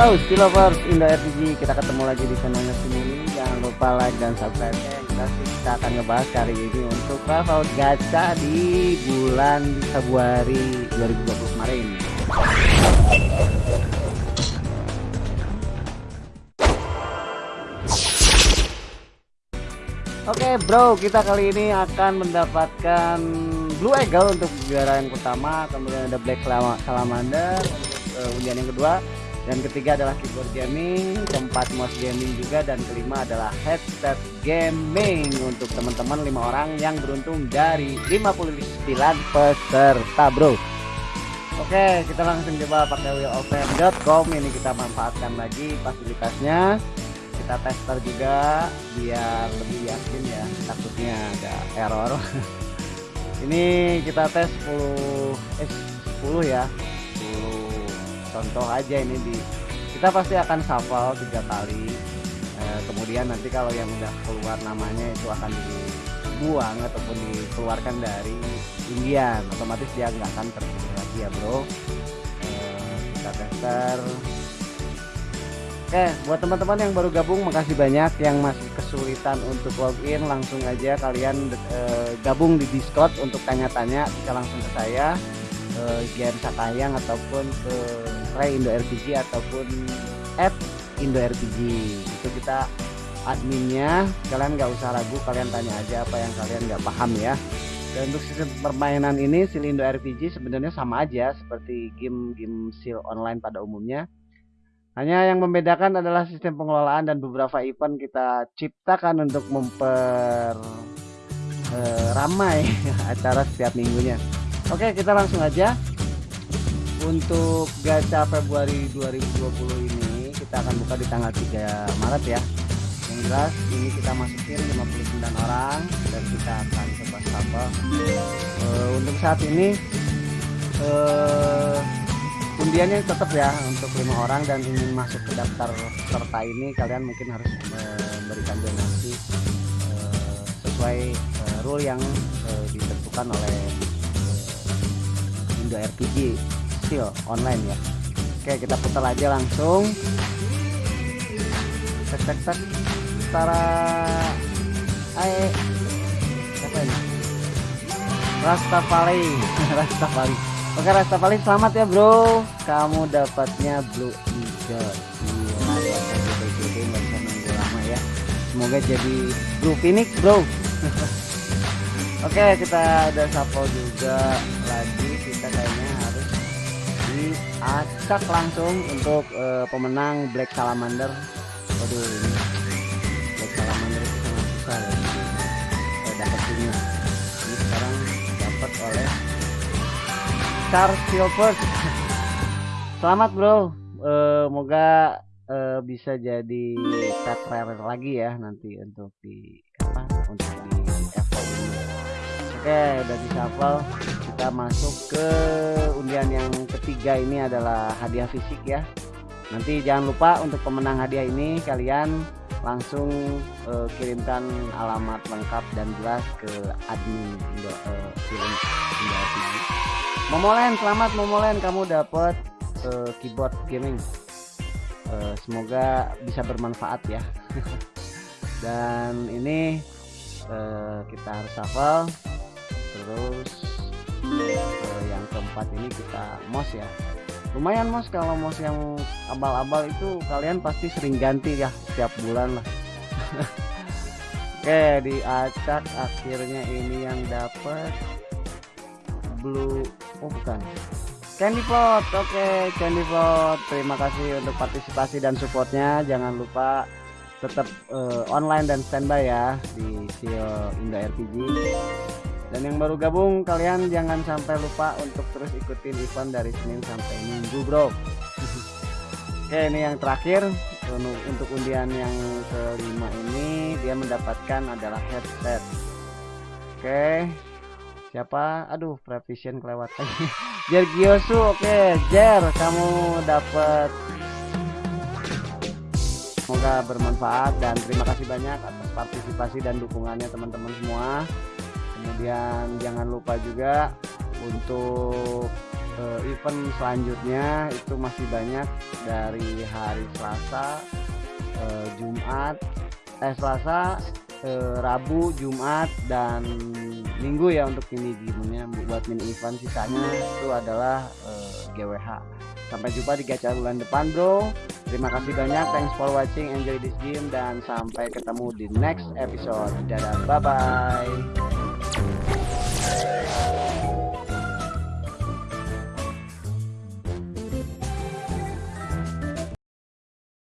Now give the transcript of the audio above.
Halo Stilovers Indo RPG Kita ketemu lagi di channelnya sini Jangan lupa like dan subscribe ya. Kita, kita akan ngebahas kali ini Untuk level gacha di bulan Februari 2020 kemarin. Oke okay, bro, kita kali ini akan mendapatkan Blue Eagle untuk juara yang pertama Kemudian ada Black Salamander untuk uh, undian yang kedua dan ketiga adalah keyboard gaming keempat mouse gaming juga dan kelima adalah headset gaming. Untuk teman-teman lima orang yang beruntung dari 59 peserta bro. Oke kita langsung coba pakai wheelopen.com ini kita manfaatkan lagi fasilitasnya. Kita tester juga biar lebih yakin ya takutnya ada error. Ini kita tes 10 eh 10 ya contoh aja ini di kita pasti akan shuffle tiga kali e, kemudian nanti kalau yang udah keluar namanya itu akan dibuang ataupun dikeluarkan dari undian otomatis dia nggak akan terpilih lagi ya bro. E, kita tester. Oke, buat teman-teman yang baru gabung, makasih banyak. Yang masih kesulitan untuk login, langsung aja kalian e, gabung di Discord untuk tanya-tanya, bisa langsung ke saya ke Gian Sakayang ataupun ke Ray Indo RPG ataupun at Indo RPG itu kita adminnya. Kalian nggak usah ragu kalian tanya aja apa yang kalian nggak paham ya. Dan untuk sistem permainan ini Indo RPG sebenarnya sama aja seperti game-game seal online pada umumnya. Hanya yang membedakan adalah sistem pengelolaan dan beberapa event kita ciptakan untuk memper eh, ramai acara setiap minggunya. Oke kita langsung aja untuk gacha Februari 2020 ini kita akan buka di tanggal 3 Maret ya. Yang jelas ini kita masukin 59 orang dan kita akan coba sabar uh, untuk saat ini uh, undiannya tetap ya untuk lima orang dan ingin masuk ke daftar serta ini kalian mungkin harus memberikan donasi uh, sesuai uh, rule yang uh, ditentukan oleh Indo RPG still online ya. Oke kita putar aja langsung. Tek tek tek. Tara. Ae apa ini? Rastafari. Rastafari. Oke Rastafari selamat ya bro. Kamu dapatnya Blue Eagle. Ya gede-gede nggak nunggu lama ya. Semoga jadi Blue Phoenix bro. Oke kita ada sapo juga lagi. Kita kayaknya harus diacak langsung untuk uh, pemenang Black Salamander. Waduh ini Black Salamander itu sangat susah ya. Uh, dapetinnya ini sekarang dapat oleh Charles Silver selamat bro. Uh, moga uh, bisa jadi pet rare lagi ya nanti untuk di apa untuk di Oke udah di shuffle kita masuk ke undian yang ketiga ini adalah hadiah fisik ya. Nanti jangan lupa untuk pemenang hadiah ini kalian langsung uh, kirimkan alamat lengkap dan jelas ke admin Indo, uh, Indo TV Momolen selamat Momolen kamu dapat uh, keyboard gaming. Uh, semoga bisa bermanfaat ya. Dan ini uh, kita harus hafal terus uh, yang keempat ini kita mouse ya. Lumayan mos kalau mouse yang abal-abal itu kalian pasti sering ganti ya setiap bulan lah. Oke diacak akhirnya ini yang dapat blue. Oh bukan. Candy Plot oke Candy Plot terima kasih untuk partisipasi dan supportnya. Jangan lupa tetap uh, online dan standby ya di Sio Indo RPG dan yang baru gabung kalian jangan sampai lupa untuk terus ikutin event dari Senin sampai Minggu bro. Oke ini yang terakhir. Untuk undian yang kelima ini dia mendapatkan adalah headset. Oke. Siapa? Aduh prevision kelewat. Jer Giosu oke. Jer kamu dapat semoga bermanfaat dan terima kasih banyak atas partisipasi dan dukungannya teman-teman semua kemudian jangan lupa juga untuk uh, event selanjutnya itu masih banyak dari hari Selasa eh, Jumat eh Selasa eh, Rabu Jumat dan Minggu ya untuk mini gamenya buat mini event. Sisanya itu adalah eh, GWH sampai jumpa di gacha bulan depan bro. Terima kasih banyak. Thanks for watching. Enjoy this game dan sampai ketemu di next episode. Dadah. Bye bye